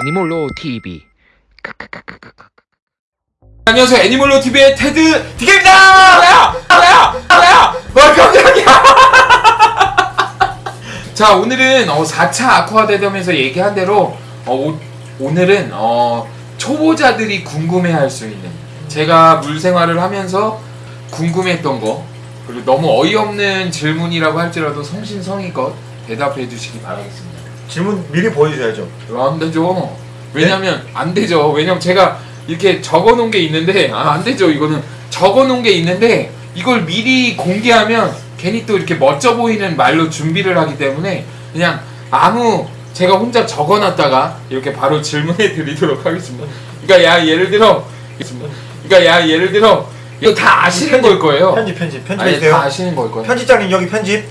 애니몰로 TV 안녕하세요 애니멀로 TV의 테드 디게입니다. 나야 나야 나야 와 깜짝이야. 자 오늘은 어, 4차 아쿠아 대담에서 얘기한 대로 어, 오, 오늘은 어, 초보자들이 궁금해할 수 있는 제가 물 생활을 하면서 궁금했던 거 그리고 너무 어이없는 질문이라고 할지라도 성신성의껏 대답해 주시기 바라겠습니다. 질문 미리 보여주셔야죠. 안 되죠. 왜냐면 안 되죠. 왜냐면 제가 이렇게 적어 놓은 게 있는데 아, 안 되죠. 이거는 적어 놓은 게 있는데 이걸 미리 공개하면 괜히 또 이렇게 멋져 보이는 말로 준비를 하기 때문에 그냥 아무 제가 혼자 적어 놨다가 이렇게 바로 질문해 드리도록 하겠습니다. 그러니까 야 예를 들어 그러니까 야 예를 들어 이거 다 아시는 걸 거예요. 편집 편집 아니, 편집해주세요. 다 아시는 걸 거예요. 편집장님 여기 편집.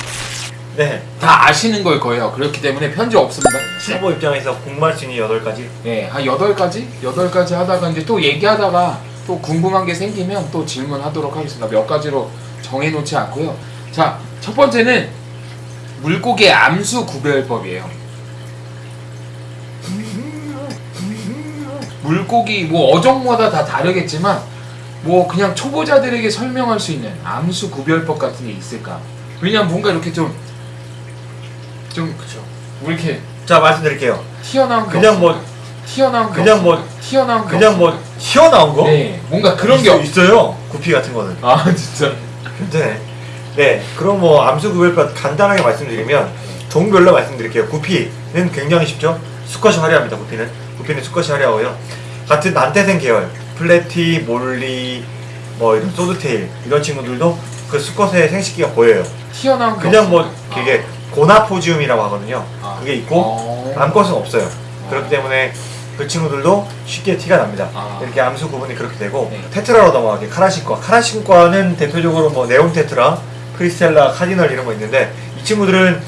네. 다 아시는 걸 거예요. 그렇기 때문에 편집 없습니다. 초보 입장에서 궁금할 수 있는 8가지. 네, 한 8가지? 8가지 하다가 이제 또 얘기하다가 또 궁금한 게 생기면 또 질문하도록 하겠습니다. 몇 가지로 정해놓지 않고요. 자, 첫 번째는 물고기의 암수 구별법이에요. 물고기 뭐 어종마다 다 다르겠지만 뭐 그냥 초보자들에게 설명할 수 있는 암수 구별법 같은 게 있을까? 왜냐면 뭔가 이렇게 좀 좀 그죠. 뭐 이렇게 자 말씀드릴게요. 튀어나온 게 그냥 뭐. 튀어나온 게 그냥 뭐-. 튀어나온 게 그냥 뭐. 튀어나온 거? 네 뭔가 그런 게 있어, 없... 있어요. 구피 같은 거는. 아 진짜 네. 네. 그럼 뭐 암수 구별법 간단하게 말씀드리면 종별로 말씀드릴게요. 구피는 굉장히 쉽죠. 수컷이 화려합니다. 구피는. 구피는 수컷이 화려하고요. 같은 난태생 계열, 플래티, 몰리, 뭐 이런 소드테일 이런 친구들도 그 수컷의 생식기가 보여요. 튀어나온 게 그냥 뭐 없습니다. 되게 gonopodium이라고 하거든요. 아. 그게 있고 어. 암컷은 없어요. 그렇기 때문에 그 친구들도 쉽게 티가 납니다. 아. 이렇게 암수 구분이 그렇게 되고 네. 테트라로 넘어가게 카라신과 카라신과는 대표적으로 뭐 네온 테트라, 크리스텔라, 카디널 이런 거 있는데 이 친구들은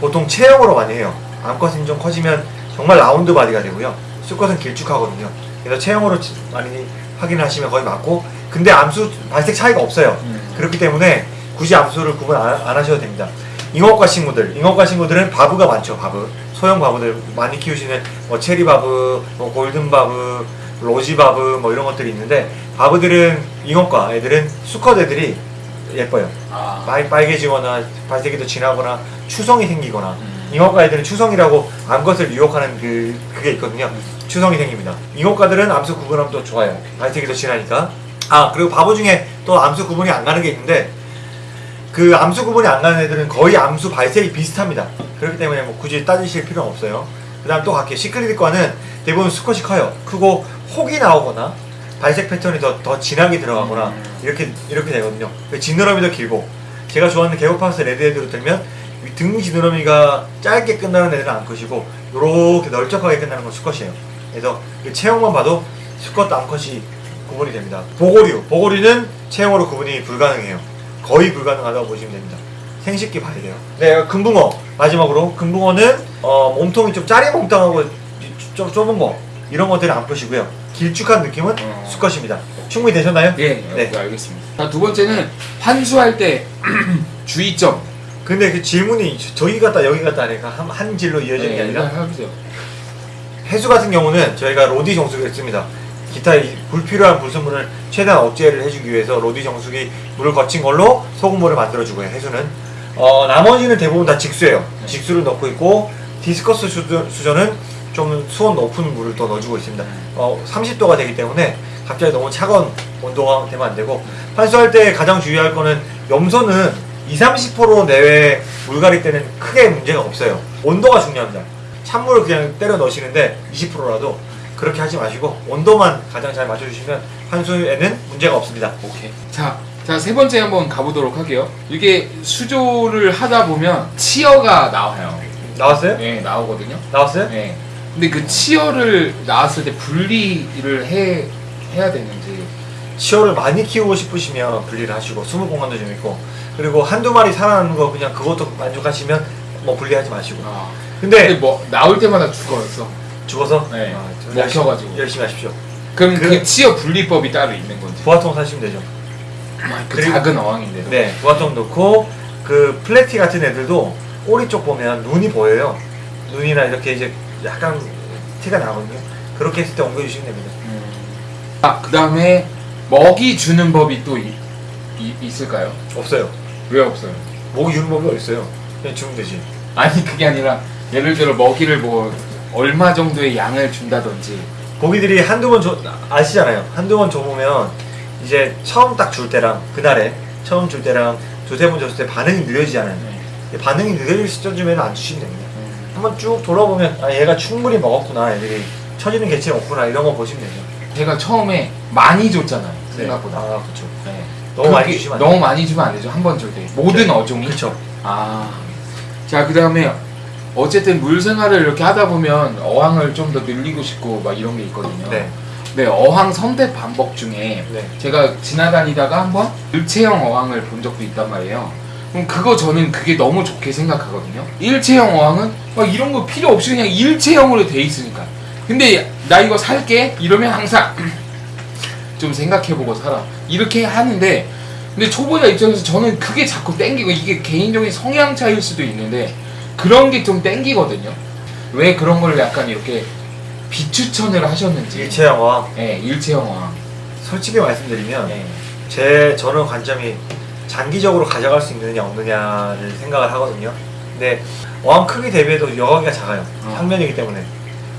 보통 체형으로 많이 해요. 암컷은 좀 커지면 정말 round body가 되고요. 수컷은 길쭉하거든요. 그래서 체형으로 치- 많이 확인하시면 거의 맞고 근데 암수 발색 차이가 없어요. 음. 그렇기 때문에 굳이 암수를 구분 안, 안 하셔도 됩니다. 잉어과 친구들, 잉어과 친구들은 바브가 많죠, 바브. 소형 바브들 많이 키우시는 뭐 체리 바브, 뭐 골든 바브, 로지 바브 뭐 이런 것들이 있는데 바브들은 잉어과 애들은 수컷 애들이 예뻐요. 아. 빨, 빨개지거나 발색이 더 진하거나 추성이 생기거나 음. 잉어과 애들은 추성이라고 암컷을 유혹하는 그 그게 있거든요. 추성이 생깁니다. 잉어과들은 암수 구분하면 또 좋아요. 발색이 더 진하니까. 아 그리고 바보 중에 또 암수 구분이 안 가는 게 있는데 그 암수 구분이 안 가는 애들은 거의 암수 발색이 비슷합니다. 그렇기 때문에 뭐 굳이 따지실 필요는 없어요. 그 다음 또 갈게요. 시크릿과는 대부분 수컷이 커요. 크고 혹이 나오거나 발색 패턴이 더, 더 진하게 들어가거나 음. 이렇게 이렇게 되거든요. 그 지느러미 더 길고 제가 좋아하는 개고파스 레드헤드로 들면 이등 지느러미가 짧게 끝나는 애들은 암컷이고 이렇게 널쩍하게 끝나는 건 수컷이에요. 그래서 그 체형만 봐도 수컷 암컷이 구분이 됩니다. 보고류 보고류는 체형으로 구분이 불가능해요. 거의 불가능하다고 보시면 됩니다. 생식기 봐야 돼요. 네, 금붕어 마지막으로 금붕어는 어, 몸통이 좀 짜리몽땅하고 좀 좁은 거 이런 것들은 암컷이고요. 길쭉한 느낌은 어. 수컷입니다. 충분히 되셨나요? 예, 네. 네. 알겠습니다. 자, 두 번째는 환수할 때 주의점. 근데 그 질문이 저- 저기 갔다 여기 갔다 하니까 한, 한 질로 이어지는 게 네, 아니라 해보세요. 해수 같은 경우는 저희가 로디 정수기를 씁니다. 기타 이 불필요한 불순물을 최대한 억제를 해주기 위해서 로디 정수기 물을 거친 걸로 소금물을 만들어주고요. 해수는 어, 나머지는 대부분 다 직수예요. 직수를 넣고 있고 디스커스 수전, 수전은 좀 수온 높은 물을 또 넣어주고 있습니다. 어, 30도가 되기 때문에 갑자기 너무 차가운 온도가 되면 안 되고 환수할 때 가장 주의할 거는 염소는 2, 30% 내외 물갈이 때는 크게 문제가 없어요. 온도가 중요합니다. 찬물을 그냥 때려 넣으시는데 20%라도 그렇게 하지 마시고 온도만 가장 잘 맞춰주시면 환수에는 문제가 없습니다. 오케이. 자, 자, 세 번째 한번 가보도록 할게요. 이게 수조를 하다 보면 치어가 나와요. 나왔어요? 네, 나오거든요. 나왔어요? 네. 근데 그 치어를 나왔을 때 분리를 해, 해야 되는지. 치어를 많이 키우고 싶으시면 분리를 하시고 숨을 공간도 좀 있고 그리고 한두 마리 살아나는 거 그냥 그것도 만족하시면 뭐 분리하지 마시고 아. 근데 근데 뭐, 나올 때마다 죽어있어. 죽어서 네. 아, 좀 먹혀가지고. 열심히, 하십시오. 그럼 그, 그- 치어 분리법이 따로 있는 건지. 부화통 사시면 되죠. 그 그리고- 작은 어항인데. 네, 부화통 넣고 그 플래티 같은 애들도 꼬리 쪽 보면 눈이 보여요. 눈이나 이렇게 이제 약간 티가 나거든요. 그렇게 했을 때 옮겨주시면 됩니다. 아, 그 다음에 먹이 주는 법이 또 이- 이- 있을까요? 없어요. 왜 없어요? 목이 주는 법이 어딨어요. 그냥 주면 되지. 아니 그게 아니라 예를 들어 먹이를 뭐 얼마 정도의 양을 준다든지 고기들이 한두 번 줘, 아시잖아요. 한두 번 줘보면 이제 처음 딱 줄 때랑 그날에 처음 줄 때랑 두세 번 줬을 때 반응이 느려지잖아요. 반응이 느려질 시점쯤에는 안 주시면 됩니다. 한번 쭉 돌아보면 아 얘가 충분히 먹었구나 애들이 처지는 개체 없구나 이런 거 보시면 되죠. 제가 처음에 많이 줬잖아요 네. 생각보다 아 그렇죠. 네. 너무 많이 주시면 안 너무 많이 주면 안 되죠 한 번 줄 때 모든 네. 어종이 그렇죠. 아. 자, 그 다음에 어쨌든 물 생활을 이렇게 하다 보면 어항을 좀 더 늘리고 싶고 막 이런 게 있거든요. 네. 네, 어항 선택 방법 중에 네. 제가 지나다니다가 한번 일체형 어항을 본 적도 있단 말이에요. 그럼 그거 저는 그게 너무 좋게 생각하거든요. 일체형 어항은 막 이런 거 필요 없이 그냥 일체형으로 돼 있으니까. 근데 나 이거 살게 이러면 항상 좀 생각해보고 살아. 이렇게 하는데 근데 초보자 입장에서 저는 그게 자꾸 땡기고 이게 개인적인 성향 차이일 수도 있는데 그런 게 좀 땡기거든요. 왜 그런 걸 약간 이렇게 비추천을 하셨는지. 일체형화 네, 일체형 어항. 솔직히 말씀드리면 네. 제 저는 관점이 장기적으로 가져갈 수 있느냐 없느냐를 생각을 하거든요. 근데 어항 크기 대비해도 여과기가 작아요. 어. 평면이기 때문에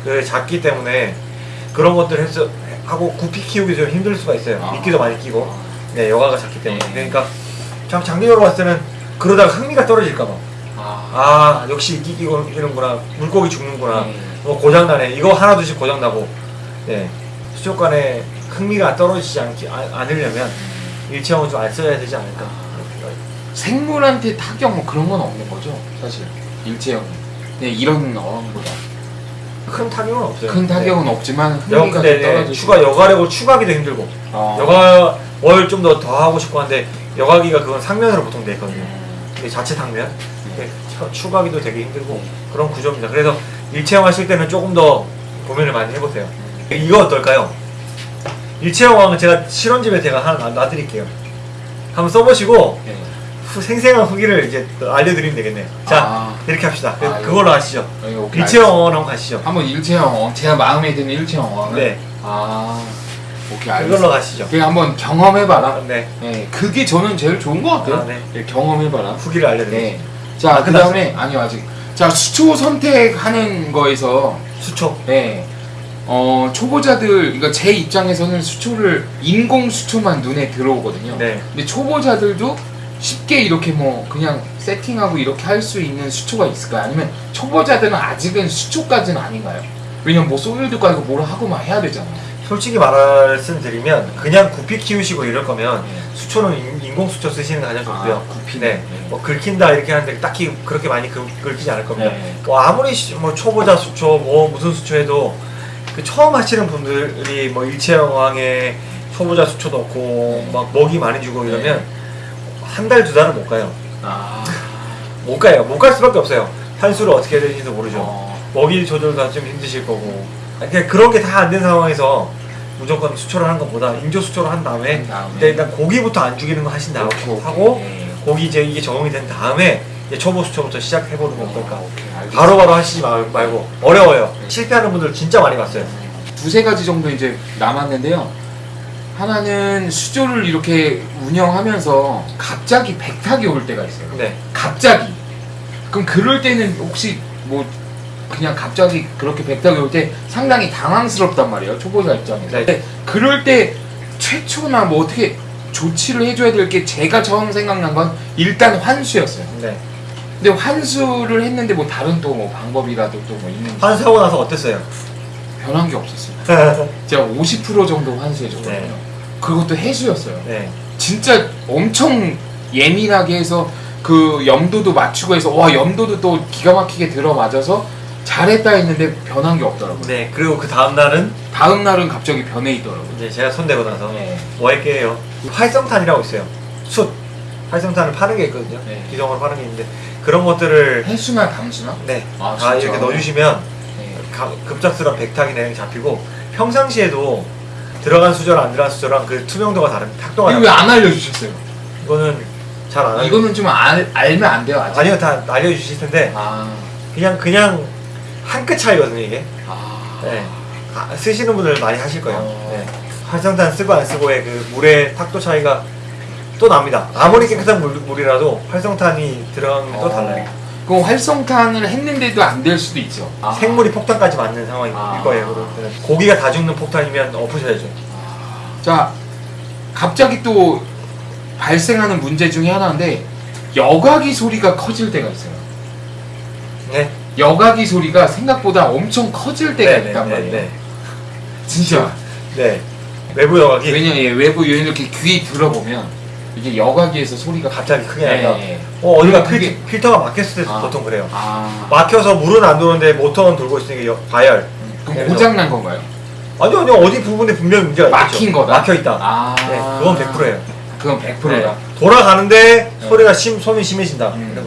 그 작기 때문에 그런 것들 해서 하고 구피 키우기 좀 힘들 수가 있어요. 아. 미끼도 많이 끼고 네 여과가 작기 때문에 네. 그러니까 참 장기적으로 봤을 때는 그러다가 흥미가 떨어질까 봐 아, 아 역시 이는구나 물고기 죽는구나 네. 뭐 고장나네 이거 하나 둘씩 고장나고 네 수족 간에 흥미가 떨어지지 않기, 아- 않으려면 일체형을 좀 안 써야 되지 않을까 생물한테 타격 뭐 그런 건 없는 거죠, 사실. 일체형. 네, 이런 어항보다. 큰 타격은 없어요 큰 타격은 없지만 네. 여, 흥미가 좀 네, 떨어지고. 추가 여가력을 추가하기도 힘들고 어. 여가 월 좀 더 더 하고 싶고 한데 여가기가 그건 상면으로 보통 돼 있거든요 근데 자체 상면 네. 추- 추가하기도 되게 힘들고 그런 구조입니다 그래서 일체형 하실 때는 조금 더 고민을 많이 해보세요 이거 어떨까요? 일체형 왕은 제가 실온집에 제가 하나 놔- 놔드릴게요 한번 써보시고 네. 후- 생생한 후기를 이제 또 알려드리면 되겠네요 자 아. 이렇게 합시다 그, 아, 그걸로 하시죠 네, 오케이, 일체형 왕 한번 가시죠 한번 일체형 어항, 제가 마음에 드는 일체형 어항은 네 아, 오케이 그걸로 알겠습니다. 가시죠 그냥 한번 경험해봐라. 네 네, 그게 저는 제일 좋은 것 같아요. 아, 네. 네, 경험해봐라. 후기를 알려드릴게요 네. 자, 아, 그 다음에, 아니요, 아직. 자, 수초 선택하는 거에서, 수초 네. 어, 초보자들, 그러니까 제 입장에서는 수초를, 인공 수초만 눈에 들어오거든요. 네 근데 초보자들도 쉽게 이렇게 뭐, 그냥 세팅하고 이렇게 할 수 있는 수초가 있을까요? 아니면 초보자들은 아직은 수초까지는 아닌가요? 왜냐면 뭐 소일도 깔고 뭘 하고 막 해야 되잖아요. 솔직히 말씀드리면 그냥 구피 키우시고 이럴 거면 수초는 인- 인공 수초 쓰시는 게 가장 좋고요 아, 구피네. 네. 뭐 긁힌다 이렇게 하는데 딱히 그렇게 많이 긁, 긁히지 않을 겁니다 네. 뭐 아무리 시- 뭐 초보자 수초 뭐 무슨 수초 해도 그 처음 하시는 분들이 뭐 일체형왕에 초보자 수초 넣고 네. 막 먹이 많이 주고 이러면 한 달 두 달은 못 가요 아. 못 가요 못 갈 수밖에 없어요 한수를 어떻게 해야 되는지도 모르죠 어. 먹이 조절도 좀 힘드실 거고 그냥 그런 게 다 안 된 상황에서 무조건 수초를 하는 것보다 인조 수초를 한 다음에 한 다음에. 일단, 고기부터 안 죽이는 거 하신 다음에 오케이. 하고 네. 고기 이제 이게 적응이 된 다음에 이제 초보 수초부터 시작해보는 건 어, 어떨까 알겠습니다. 바로 바로 하시지 마- 말고 어려워요 실패하는 분들 진짜 많이 봤어요 두세 가지 정도 이제 남았는데요. 하나는 수조를 이렇게 운영하면서 갑자기 백탁이 올 때가 있어요. 네 갑자기. 그럼 그럴 때는 혹시 뭐 그냥 갑자기 그렇게 백탁이 올 때 상당히 당황스럽단 말이에요. 초보자 입장에서. 네. 근데 그럴 때 최초나 뭐 어떻게 조치를 해줘야 될 게 제가 처음 생각난 건 일단 환수였어요. 네. 근데 환수를 했는데 뭐 다른 또 뭐 방법이라도 또 뭐 있는지 환수하고 나서 어땠어요? 변한 게 없었어요. 제가 50% 정도 환수해줬거든요. 네. 그것도 해수였어요. 네. 진짜 엄청 예민하게 해서 그 염도도 맞추고 해서 와 염도도 또 기가 막히게 들어맞아서 잘했다 했는데 변한 게 없더라고요. 네 그리고 그 다음 날은 다음 날은 갑자기 변해 있더라고요. 이제 제가 손대고 나서 네. 뭐 할게요 활성탄이라고 있어요 숯 활성탄을 파는 게 있거든요 네. 기성으로 파는 게 있는데 그런 것들을 해수나 담수나? 네, 아, 다 진짜? 이렇게 넣어주시면 네. 가- 급작스러운 백탁이 내용 잡히고 평상시에도 들어간 수저랑 안 들어간 수저랑 그 투명도가 다른 탁도가 이거 다른 왜안 알려주셨어요? 이거는 잘 안 알려 이거는 좀 알, 알면 안 돼요 아직. 아니요 다 알려주실 텐데 아, 그냥 그냥 한 끗 차이거든요 이게 아, 네. 아, 쓰시는 분들 많이 하실 거예요. 어. 네. 활성탄 쓰고 안 쓰고의 그 물의 탁도 차이가 또 납니다. 아무리 깨끗한 물, 물이라도 활성탄이 들어가면 또 어. 달라요. 그럼 활성탄을 했는데도 안 될 수도 있죠. 아. 생물이 폭탄까지 맞는 상황일 아. 거예요. 그러면 고기가 다 죽는 폭탄이면 엎으셔야죠. 자, 갑자기 또 발생하는 문제 중에 하나인데 여과기 소리가 커질 때가 있어요. 네. 여과기 소리가 생각보다 엄청 커질 때가 네, 있단 네, 말이에요. 네, 진짜. 네. 외부 여각이 왜냐 예, 외부 요인 이렇게 귀 들어보면 이게 여과기에서 소리가 갑자기 크게 네, 난다. 네. 어, 어디가 그게- 필, 필터 가 막혔을 때 아. 보통 그래요. 아, 막혀서 물은 안 도는데 모터는 돌고 있으니까 여- 과열. 그래서- 고장 난 건가요? 아니요, 아니요. 어디 부분에 분명히 문제가 막힌. 거다. 막혀 있다. 아, 네, 그건 100%예요. 그건 100%다. 돌아가는데 네. 소리가 심, 손이 심해진다. 음.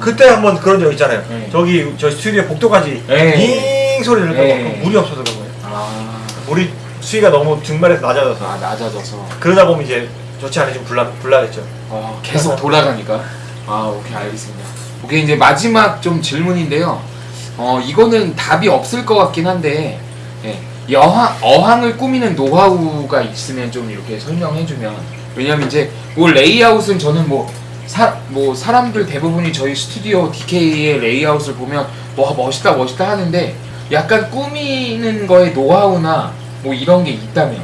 그때 한번 그런 적 있잖아요. 네. 저기 저 스튜디오 복도까지 네. 잉 소리를 네. 내고 물이 없어서 그런 거예요. 아, 물이 수위가 너무 증발해서 낮아져서 아 낮아져서 그러다 보면 이제 좋지 않으시면 불나 불나겠죠. 어, 계속 돌아가니까. 아, 오케이, 알겠습니다. 오케이, 이제 마지막 좀 질문인데요. 어, 이거는 답이 없을 것 같긴 한데, 예, 여항, 어항을 꾸미는 노하우가 있으면 좀 이렇게 설명해주면. 왜냐면 이제, 뭐 레이아웃은 저는 뭐, 사, 뭐, 사람들 대부분이 저희 스튜디오 DK의 레이아웃을 보면, 와, 멋있다, 멋있다 하는데, 약간 꾸미는 거에 노하우나, 뭐 이런 게 있다면.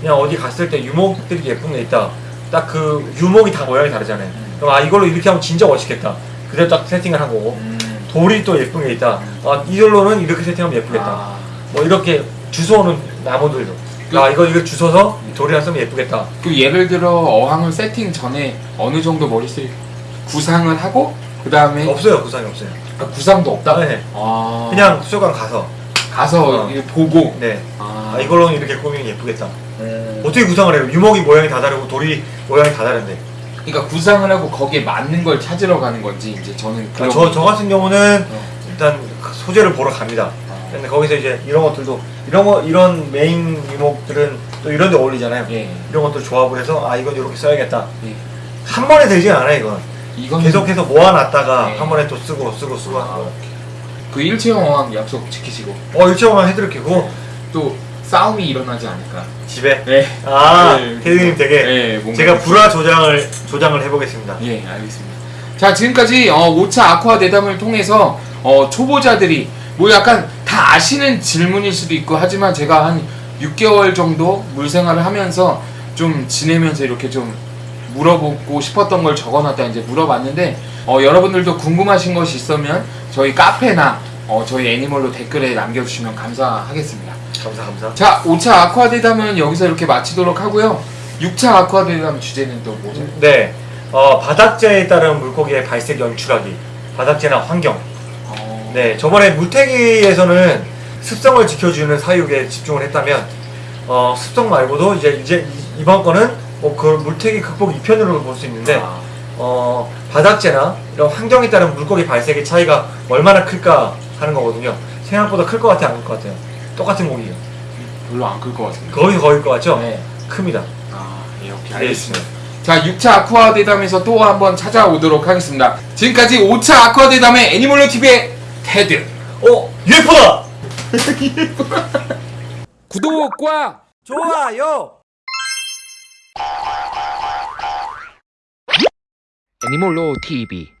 그냥 어디 갔을 때 유목들이 예쁜 게 있다. 딱 그 유목이 다 모양이 다르잖아요. 그럼 아 이걸로 이렇게 하면 진짜 멋있겠다. 그대로 딱 세팅을 한 거고 음, 돌이 또 예쁜 게 있다. 아 이걸로는 이렇게 세팅하면 예쁘겠다. 아, 뭐 이렇게 주워오는 나무들도. 그- 아 이거 이거 주워서 돌이랑 쓰면 예쁘겠다. 그 예를 들어 어항을 세팅 전에 어느 정도 머릿속에 구상을 하고 그 다음에 없어요 구상이 없어요. 구상도 없다. 네. 아, 그냥 수족관 가서 가서 어. 보고. 네. 아, 아 이걸로는 이렇게 꾸미면 예쁘겠다. 음. 어떻게 구상을 해요? 유목이 모양이 다 다르고 돌이 모양이 다 다른데. 그러니까 구상을 하고 거기에 맞는 걸 찾으러 가는 건지 이제 저는 그런. 저, 저 같은 경우는 어. 일단 그 소재를 보러 갑니다. 아, 근데 거기서 이제 이런 것들도 이런 거 이런 메인 유목들은 또 이런 데 어울리잖아요. 예, 이런 것들 조합을 해서 아 이건 이렇게 써야겠다. 예. 한 번에 되지 않아요 이건. 이건 계속해서 모아놨다가 네. 한 번에 또 쓰고 쓰고 쓰고 하는 아, 거. 그 일체형 어항 약속 지키시고 어 일체화만 해드릴게요. 그거 또 싸움이 일어나지 않을까. 집에. 네. 아 네. 캐디님 되게 네, 제가 불화 조장을 조장을 해보겠습니다. 예, 알겠습니다. 자, 지금까지 어, 5차 아쿠아 대담을 통해서 어, 초보자들이 뭐 약간 다 아시는 질문일 수도 있고 하지만 제가 한 6개월 정도 물생활을 하면서 좀 지내면서 이렇게 좀 물어보고 싶었던 걸 적어놨다 이제 물어봤는데 어, 여러분들도 궁금하신 것이 있으면 저희 카페나 어, 저희 애니멀로 댓글에 남겨주시면 감사하겠습니다. 감사 감사. 자, 5차 아쿠아 대담은 여기서 이렇게 마치도록 하고요. 6차 아쿠아 대담 주제는 또 뭐죠? 네. 어, 바닥재에 따른 물고기의 발색 연출하기. 바닥재나 환경. 어, 네, 저번에 물태기에서는 습성을 지켜주는 사육에 집중을 했다면, 어, 습성 말고도 이제, 이제 이- 이번 거는 뭐 그 물태기 극복 2편으로 볼 수 있는데, 아, 어, 바닥재나 이런 환경에 따른 물고기 발색의 차이가 얼마나 클까 하는 거거든요. 생각보다 클 것 같아, 안 클 것 같아요. 똑같은 고기요. 별로 안 클 것 같은데. 거의 거일 것 같죠? 네. 큽니다. 아, 예, 오케이. 네, 알겠습니다. 자, 6차 아쿠아 대담에서 또 한번 찾아오도록 하겠습니다. 지금까지 5차 아쿠아 대담의 애니멀로 TV의 테드. 어, UFO다! 구독과 좋아요! 애니멀로 TV.